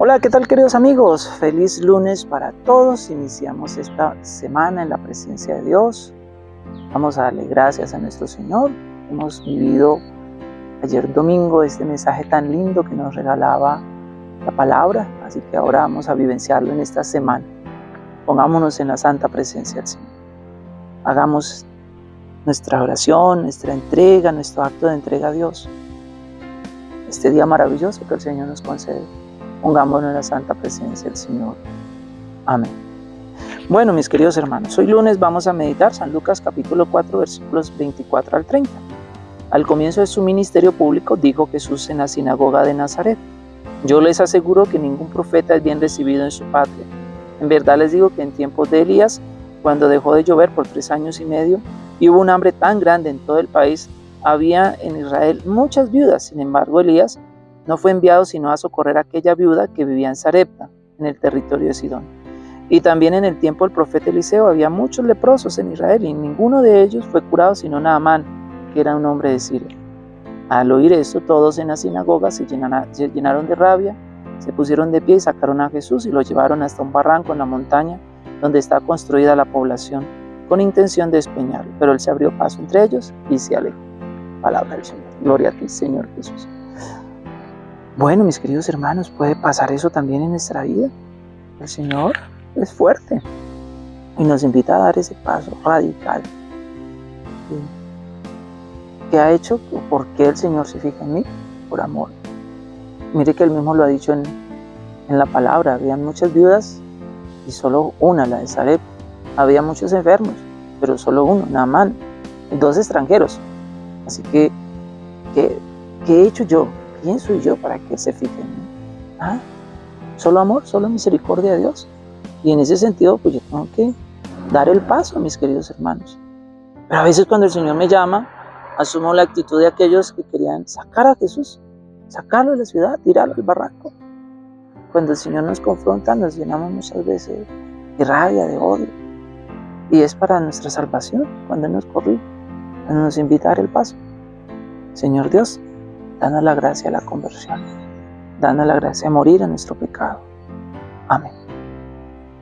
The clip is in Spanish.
Hola, ¿qué tal queridos amigos? Feliz lunes para todos. Iniciamos esta semana en la presencia de Dios. Vamos a darle gracias a nuestro Señor. Hemos vivido ayer domingo este mensaje tan lindo que nos regalaba la palabra, así que ahora vamos a vivenciarlo en esta semana. Pongámonos en la santa presencia del Señor. Hagamos nuestra oración, nuestra entrega, nuestro acto de entrega a Dios. Este día maravilloso que el Señor nos concede. Pongámonos en la santa presencia del Señor. Amén. Bueno, mis queridos hermanos, hoy lunes vamos a meditar San Lucas capítulo 4 versículos 24 al 30. Al comienzo de su ministerio público dijo Jesús en la sinagoga de Nazaret, yo les aseguro que ningún profeta es bien recibido en su patria. En verdad les digo que en tiempos de Elías, cuando dejó de llover por tres años y medio y hubo un hambre tan grande en todo el país, había en Israel muchas viudas. Sin embargo, Elías no fue enviado sino a socorrer a aquella viuda que vivía en Sarepta, en el territorio de Sidón. Y también en el tiempo del profeta Eliseo había muchos leprosos en Israel y ninguno de ellos fue curado sino Naamán, que era un hombre de Siria. Al oír esto, todos en la sinagoga se llenaron de rabia, se pusieron de pie y sacaron a Jesús y lo llevaron hasta un barranco en la montaña donde está construida la población, con intención de despeñarlo. Pero él se abrió paso entre ellos y se alejó. Palabra del Señor. Gloria a ti, Señor Jesús. Bueno, mis queridos hermanos, puede pasar eso también en nuestra vida. El Señor es fuerte y nos invita a dar ese paso radical. ¿Qué ha hecho? ¿Por qué el Señor se fija en mí? Por amor. Mire que él mismo lo ha dicho en, en la palabra. Habían muchas viudas y solo una, la de Sareb. Había muchos enfermos, pero solo uno, Naamán, y dos extranjeros. Así que, ¿qué, ¿qué he hecho yo? ¿Quién soy yo para que se fije en mí? ¿Ah? Solo amor, solo misericordia de Dios. Y en ese sentido, pues yo tengo que dar el paso, mis queridos hermanos. Pero a veces cuando el Señor me llama, asumo la actitud de aquellos que querían sacar a Jesús, sacarlo de la ciudad, tirarlo al barranco. Cuando el Señor nos confronta, nos llenamos muchas veces de rabia, de odio. Y es para nuestra salvación cuando Él nos corrige, cuando nos invita a dar el paso. Señor Dios, danos la gracia de la conversión, danos la gracia de morir a nuestro pecado. Amén.